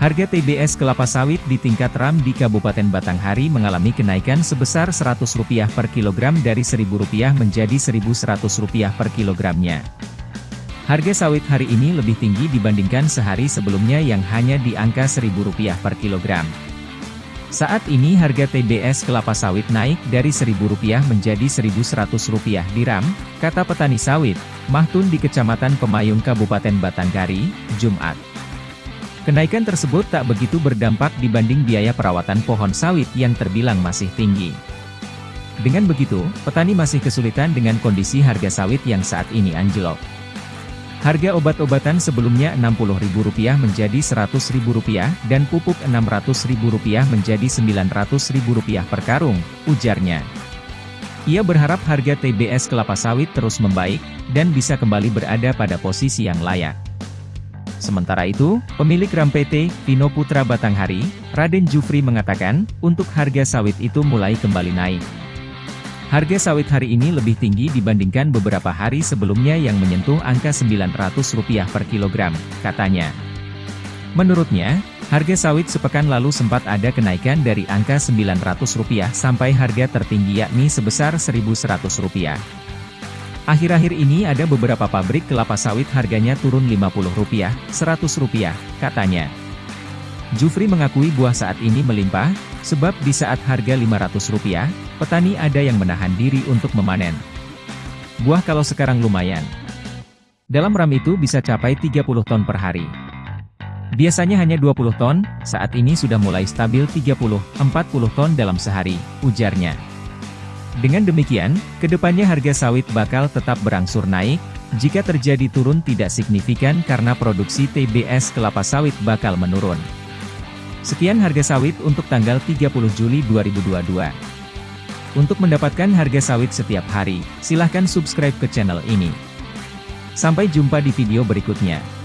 Harga TBS kelapa sawit di tingkat RAM di Kabupaten Batanghari mengalami kenaikan sebesar Rp100 per kilogram dari Rp1.000 menjadi Rp1.100 per kilogramnya. Harga sawit hari ini lebih tinggi dibandingkan sehari sebelumnya yang hanya di angka Rp1.000 per kilogram. Saat ini harga TBS kelapa sawit naik dari Rp1.000 menjadi Rp1.100 di RAM, kata petani sawit, Mahtun di Kecamatan Pemayung Kabupaten Batanghari, Jumat. Kenaikan tersebut tak begitu berdampak dibanding biaya perawatan pohon sawit yang terbilang masih tinggi. Dengan begitu, petani masih kesulitan dengan kondisi harga sawit yang saat ini anjlok. Harga obat-obatan sebelumnya Rp60.000 menjadi Rp100.000 dan pupuk Rp600.000 menjadi Rp900.000 per karung, ujarnya. Ia berharap harga TBS kelapa sawit terus membaik, dan bisa kembali berada pada posisi yang layak. Sementara itu, pemilik RAM PT, Vino Putra Batanghari, Raden Jufri mengatakan, untuk harga sawit itu mulai kembali naik. Harga sawit hari ini lebih tinggi dibandingkan beberapa hari sebelumnya yang menyentuh angka Rp900 per kilogram, katanya. Menurutnya, harga sawit sepekan lalu sempat ada kenaikan dari angka Rp900 sampai harga tertinggi yakni sebesar Rp1.100. Akhir-akhir ini ada beberapa pabrik kelapa sawit harganya turun Rp50, Rp100, katanya. Jufri mengakui buah saat ini melimpah, sebab di saat harga Rp500, petani ada yang menahan diri untuk memanen. Buah kalau sekarang lumayan. Dalam ram itu bisa capai 30 ton per hari. Biasanya hanya 20 ton, saat ini sudah mulai stabil 30-40 ton dalam sehari, ujarnya. Dengan demikian, ke depannya harga sawit bakal tetap berangsur naik, jika terjadi turun tidak signifikan karena produksi TBS kelapa sawit bakal menurun. Sekian harga sawit untuk tanggal 30 Juli 2022. Untuk mendapatkan harga sawit setiap hari, silahkan subscribe ke channel ini. Sampai jumpa di video berikutnya.